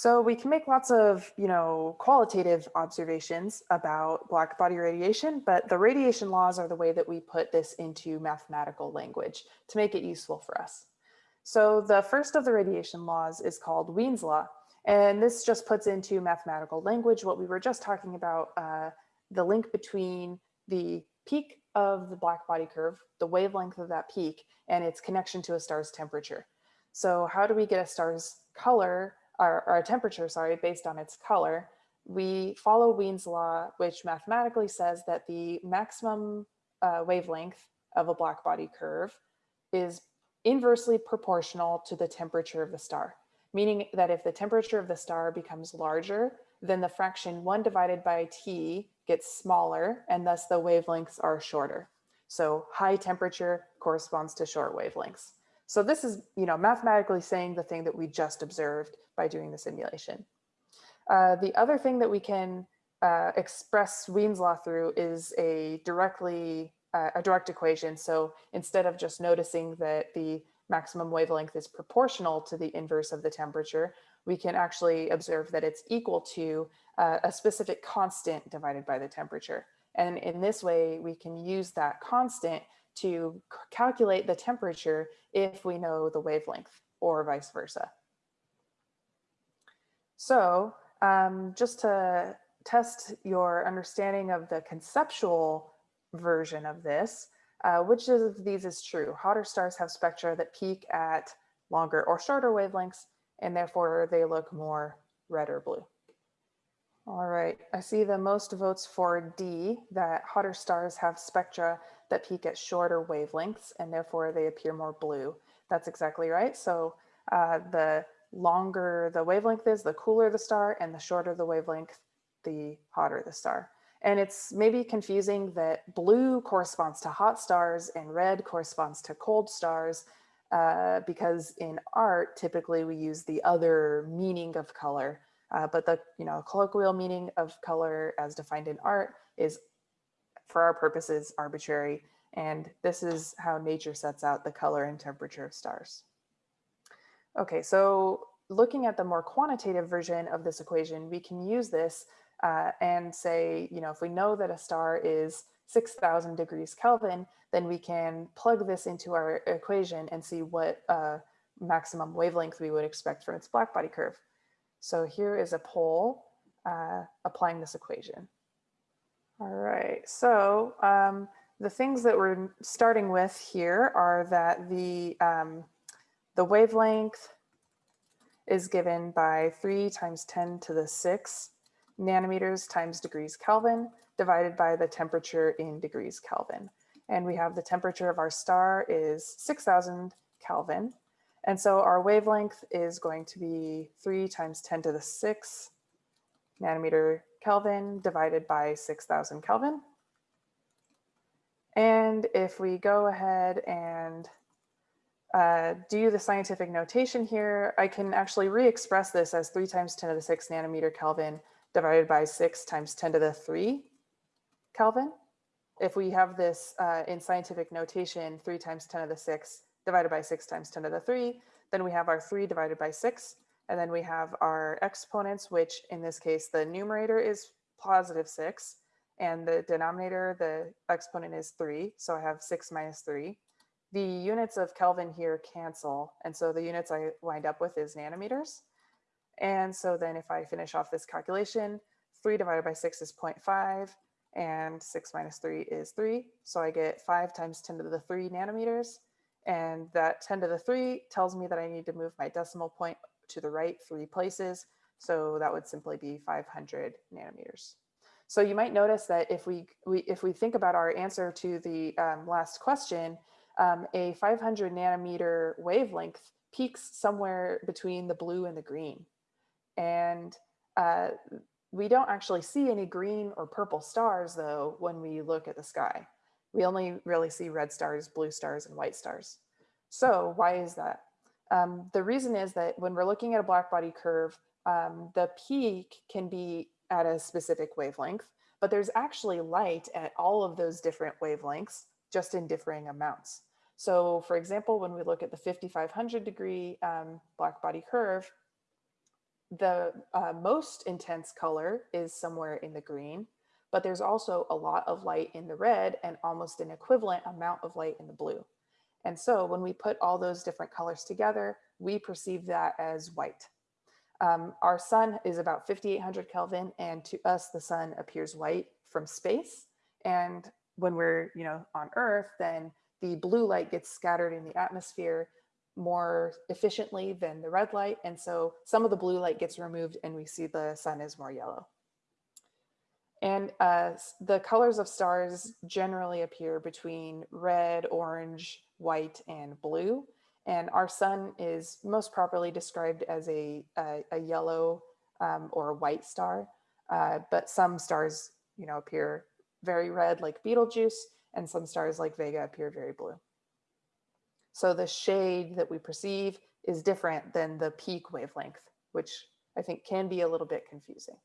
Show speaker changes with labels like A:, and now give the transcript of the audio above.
A: So we can make lots of, you know, qualitative observations about black body radiation, but the radiation laws are the way that we put this into mathematical language to make it useful for us. So the first of the radiation laws is called Wien's law, and this just puts into mathematical language what we were just talking about, uh, the link between the peak of the black body curve, the wavelength of that peak, and its connection to a star's temperature. So how do we get a star's color our, our temperature, sorry, based on its color, we follow Wien's law, which mathematically says that the maximum uh, wavelength of a black body curve is inversely proportional to the temperature of the star, meaning that if the temperature of the star becomes larger, then the fraction one divided by T gets smaller and thus the wavelengths are shorter. So high temperature corresponds to short wavelengths. So this is, you know, mathematically saying the thing that we just observed by doing the simulation. Uh, the other thing that we can uh, express Wien's law through is a directly uh, a direct equation. So instead of just noticing that the maximum wavelength is proportional to the inverse of the temperature, we can actually observe that it's equal to uh, a specific constant divided by the temperature. And in this way, we can use that constant to calculate the temperature if we know the wavelength or vice versa. So um, just to test your understanding of the conceptual version of this, uh, which of these is true? Hotter stars have spectra that peak at longer or shorter wavelengths, and therefore they look more red or blue. All right, I see the most votes for D, that hotter stars have spectra that peak at shorter wavelengths, and therefore they appear more blue. That's exactly right. So uh, the longer the wavelength is, the cooler the star, and the shorter the wavelength, the hotter the star. And it's maybe confusing that blue corresponds to hot stars and red corresponds to cold stars uh, because in art, typically we use the other meaning of color uh, but the you know colloquial meaning of color as defined in art is for our purposes arbitrary and this is how nature sets out the color and temperature of stars. Okay, so looking at the more quantitative version of this equation, we can use this uh, and say, you know, if we know that a star is 6,000 degrees Kelvin, then we can plug this into our equation and see what uh, maximum wavelength we would expect from its blackbody curve. So here is a poll uh, applying this equation. All right, so um, the things that we're starting with here are that the, um, the wavelength is given by 3 times 10 to the 6 nanometers times degrees Kelvin divided by the temperature in degrees Kelvin. And we have the temperature of our star is 6000 Kelvin. And so our wavelength is going to be 3 times 10 to the 6 nanometer Kelvin divided by 6,000 Kelvin. And if we go ahead and uh, do the scientific notation here, I can actually re-express this as 3 times 10 to the 6 nanometer Kelvin divided by 6 times 10 to the 3 Kelvin. If we have this uh, in scientific notation, 3 times 10 to the 6 divided by 6 times 10 to the 3. Then we have our 3 divided by 6. And then we have our exponents, which in this case, the numerator is positive 6. And the denominator, the exponent is 3. So I have 6 minus 3. The units of Kelvin here cancel. And so the units I wind up with is nanometers. And so then if I finish off this calculation, 3 divided by 6 is 0.5 and 6 minus 3 is 3. So I get 5 times 10 to the 3 nanometers. And that 10 to the 3 tells me that I need to move my decimal point to the right three places. So that would simply be 500 nanometers. So you might notice that if we, we if we think about our answer to the um, last question, um, a 500 nanometer wavelength peaks somewhere between the blue and the green. And uh, we don't actually see any green or purple stars though when we look at the sky. We only really see red stars, blue stars, and white stars. So why is that? Um, the reason is that when we're looking at a black body curve, um, the peak can be at a specific wavelength, but there's actually light at all of those different wavelengths, just in differing amounts. So for example, when we look at the 5500 degree um, black body curve, the uh, most intense color is somewhere in the green, but there's also a lot of light in the red and almost an equivalent amount of light in the blue. And so when we put all those different colors together, we perceive that as white. Um, our sun is about 5800 Kelvin and to us the sun appears white from space. And when we're you know, on earth, then the blue light gets scattered in the atmosphere more efficiently than the red light. And so some of the blue light gets removed and we see the sun is more yellow. And uh, the colors of stars generally appear between red, orange, white, and blue. And our sun is most properly described as a, a, a yellow um, or a white star. Uh, but some stars, you know, appear very red like Betelgeuse, and some stars like Vega appear very blue. So the shade that we perceive is different than the peak wavelength, which I think can be a little bit confusing.